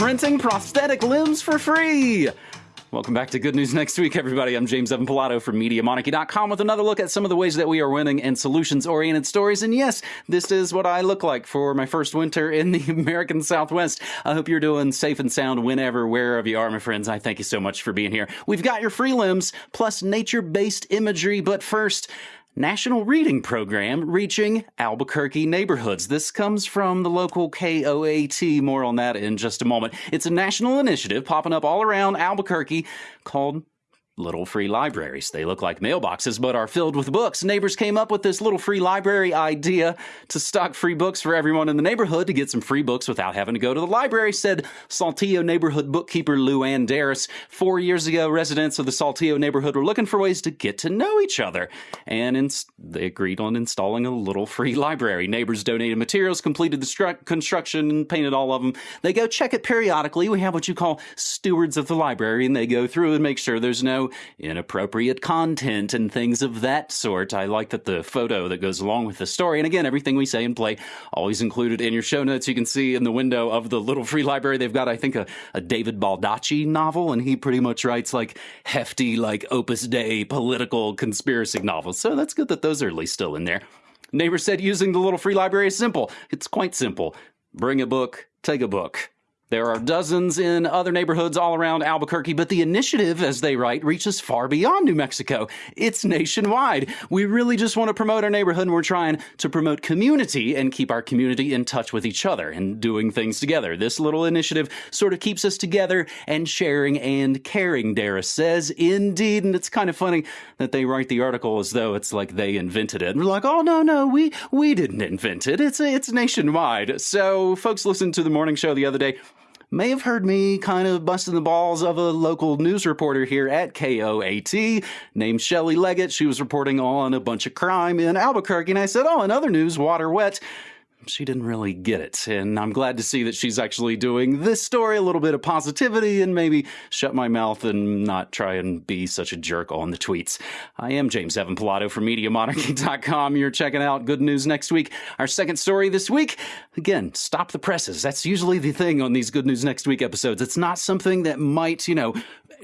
printing prosthetic limbs for free. Welcome back to Good News Next Week, everybody. I'm James Evan Pilato from MediaMonarchy.com with another look at some of the ways that we are winning and solutions oriented stories. And yes, this is what I look like for my first winter in the American Southwest. I hope you're doing safe and sound whenever, wherever you are, my friends. I thank you so much for being here. We've got your free limbs plus nature based imagery. But first, National Reading Program reaching Albuquerque neighborhoods. This comes from the local KOAT. More on that in just a moment. It's a national initiative popping up all around Albuquerque called little free libraries. They look like mailboxes, but are filled with books. Neighbors came up with this little free library idea to stock free books for everyone in the neighborhood to get some free books without having to go to the library, said Saltillo neighborhood bookkeeper Luann Darris. Four years ago, residents of the Saltillo neighborhood were looking for ways to get to know each other, and they agreed on installing a little free library. Neighbors donated materials, completed the construction, and painted all of them. They go check it periodically. We have what you call stewards of the library, and they go through and make sure there's no inappropriate content and things of that sort. I like that the photo that goes along with the story, and again, everything we say and play always included in your show notes. You can see in the window of the little free library, they've got, I think, a, a David Baldacci novel, and he pretty much writes like hefty, like Opus Dei political conspiracy novels. So that's good that those are at least still in there. Neighbor said using the little free library is simple. It's quite simple. Bring a book, take a book. There are dozens in other neighborhoods all around Albuquerque, but the initiative, as they write, reaches far beyond New Mexico. It's nationwide. We really just want to promote our neighborhood, and we're trying to promote community and keep our community in touch with each other and doing things together. This little initiative sort of keeps us together and sharing and caring, Darris says. Indeed, and it's kind of funny that they write the article as though it's like they invented it. And we're like, oh, no, no, we, we didn't invent it. It's, it's nationwide. So folks listened to the morning show the other day may have heard me kind of busting the balls of a local news reporter here at KOAT named Shelly Leggett. She was reporting on a bunch of crime in Albuquerque, and I said, Oh, in other news, water wet she didn't really get it. And I'm glad to see that she's actually doing this story a little bit of positivity and maybe shut my mouth and not try and be such a jerk on the tweets. I am James Evan Pilato from MediaMonarchy.com. You're checking out Good News Next Week. Our second story this week, again, stop the presses. That's usually the thing on these Good News Next Week episodes. It's not something that might, you know,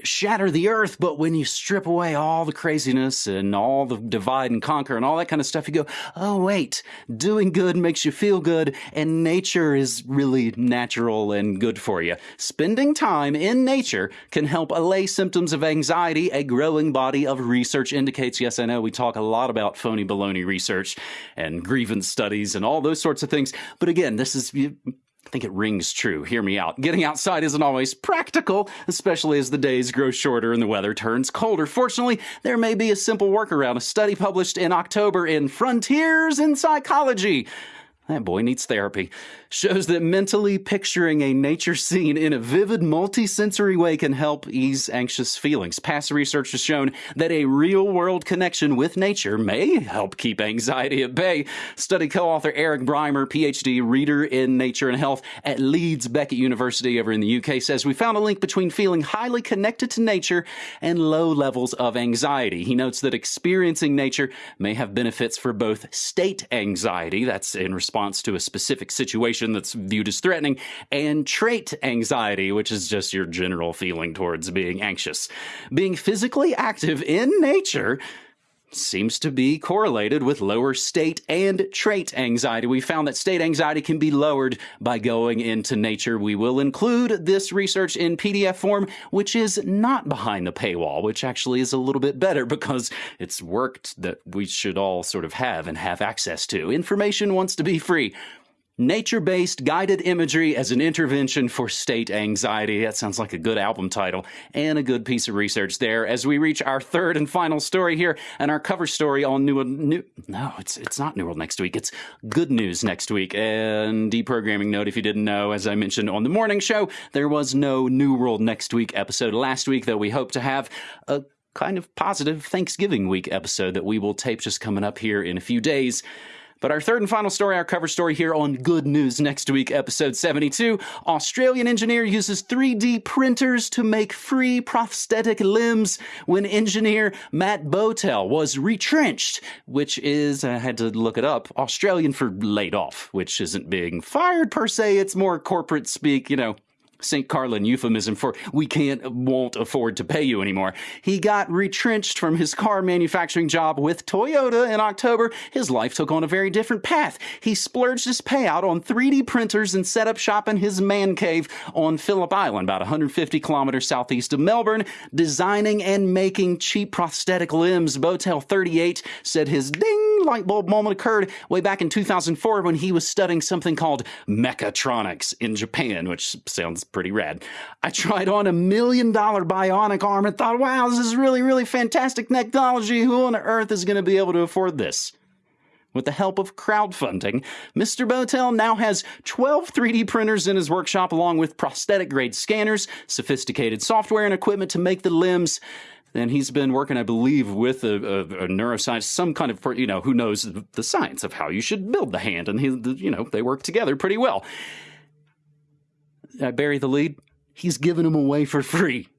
shatter the earth, but when you strip away all the craziness and all the divide and conquer and all that kind of stuff, you go, oh, wait, doing good makes you feel good, and nature is really natural and good for you. Spending time in nature can help allay symptoms of anxiety, a growing body of research indicates. Yes, I know we talk a lot about phony baloney research and grievance studies and all those sorts of things, but again, this is I think it rings true. Hear me out. Getting outside isn't always practical, especially as the days grow shorter and the weather turns colder. Fortunately, there may be a simple workaround. A study published in October in Frontiers in Psychology that boy needs therapy, shows that mentally picturing a nature scene in a vivid, multisensory way can help ease anxious feelings. Past research has shown that a real world connection with nature may help keep anxiety at bay. Study co author Eric Brymer, PhD, reader in nature and health at Leeds Beckett University over in the UK, says we found a link between feeling highly connected to nature and low levels of anxiety. He notes that experiencing nature may have benefits for both state anxiety, that's in response response to a specific situation that's viewed as threatening, and trait anxiety, which is just your general feeling towards being anxious. Being physically active in nature seems to be correlated with lower state and trait anxiety. We found that state anxiety can be lowered by going into nature. We will include this research in PDF form, which is not behind the paywall, which actually is a little bit better because it's worked that we should all sort of have and have access to. Information wants to be free. Nature based guided imagery as an intervention for state anxiety. That sounds like a good album title and a good piece of research there. As we reach our third and final story here and our cover story on New, new no, it's it's not New World next week. It's Good News next week. And deprogramming note if you didn't know, as I mentioned on the morning show, there was no New World next week episode last week, though we hope to have a kind of positive Thanksgiving week episode that we will tape just coming up here in a few days. But our third and final story, our cover story here on Good News Next Week, episode 72 Australian engineer uses 3D printers to make free prosthetic limbs when engineer Matt Bowtell was retrenched, which is, I had to look it up, Australian for laid off, which isn't being fired per se, it's more corporate speak, you know, St. Carlin euphemism for we can't, won't afford to pay you anymore. He got retrenched from his car manufacturing job with Toyota in October. His life took on a very different path. He splurged his payout on 3D printers and set up shop in his man cave on Phillip Island, about 150 kilometers southeast of Melbourne, designing and making cheap prosthetic limbs. Bowtell 38 said his ding light bulb moment occurred way back in 2004 when he was studying something called mechatronics in Japan, which sounds pretty rad. I tried on a million dollar bionic arm and thought, wow, this is really, really fantastic technology. Who on earth is going to be able to afford this? With the help of crowdfunding, Mr. Bowtell now has 12 3D printers in his workshop, along with prosthetic grade scanners, sophisticated software, and equipment to make the limbs. And he's been working, I believe, with a, a, a neuroscience, some kind of, you know, who knows the science of how you should build the hand. And, he, you know, they work together pretty well. Uh, I bury the lead. He's giving them away for free.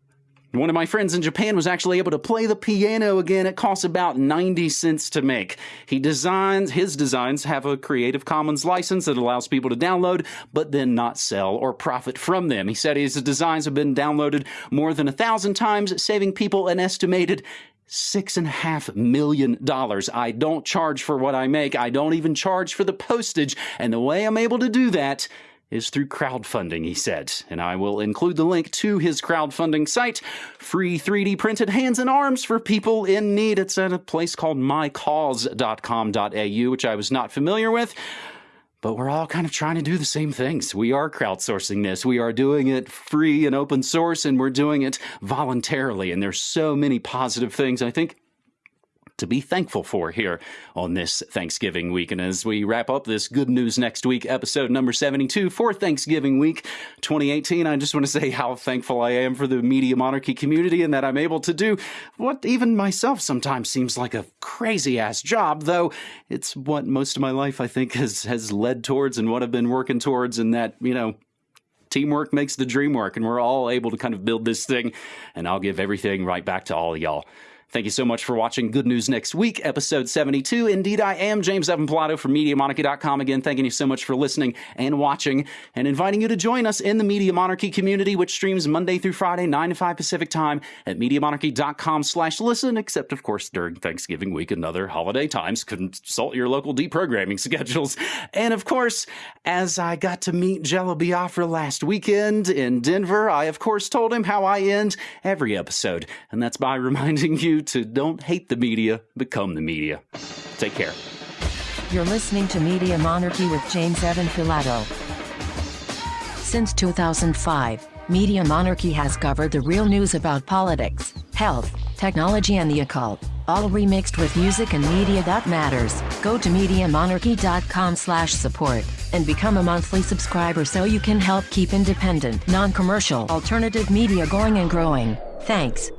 One of my friends in Japan was actually able to play the piano again. It costs about 90 cents to make. He designs, his designs have a Creative Commons license that allows people to download, but then not sell or profit from them. He said his designs have been downloaded more than a thousand times, saving people an estimated six and a half million dollars. I don't charge for what I make. I don't even charge for the postage. And the way I'm able to do that is through crowdfunding, he said. And I will include the link to his crowdfunding site, free 3D printed hands and arms for people in need. It's at a place called mycause.com.au, which I was not familiar with. But we're all kind of trying to do the same things. We are crowdsourcing this. We are doing it free and open source, and we're doing it voluntarily. And there's so many positive things. I think to be thankful for here on this Thanksgiving week. And as we wrap up this Good News Next Week episode number 72 for Thanksgiving week 2018, I just want to say how thankful I am for the Media Monarchy community and that I'm able to do what even myself sometimes seems like a crazy ass job, though it's what most of my life I think has, has led towards and what I've been working towards, and that, you know, teamwork makes the dream work, and we're all able to kind of build this thing. And I'll give everything right back to all y'all. Thank you so much for watching Good News Next Week, episode 72. Indeed, I am James Evan Pilato from MediaMonarchy.com. Again, thanking you so much for listening and watching, and inviting you to join us in the Media Monarchy community, which streams Monday through Friday, 9 to 5 Pacific time at MediaMonarchy.com slash listen, except, of course, during Thanksgiving week and other holiday times. Consult your local deprogramming schedules. And, of course, as I got to meet Jello Biafra last weekend in Denver, I, of course, told him how I end every episode, and that's by reminding you to don't hate the media, become the media. Take care. You're listening to Media Monarchy with James Evan Pilato. Since 2005, Media Monarchy has covered the real news about politics, health, technology and the occult, all remixed with music and media that matters. Go to MediaMonarchy.com slash support and become a monthly subscriber so you can help keep independent, non-commercial, alternative media going and growing. Thanks.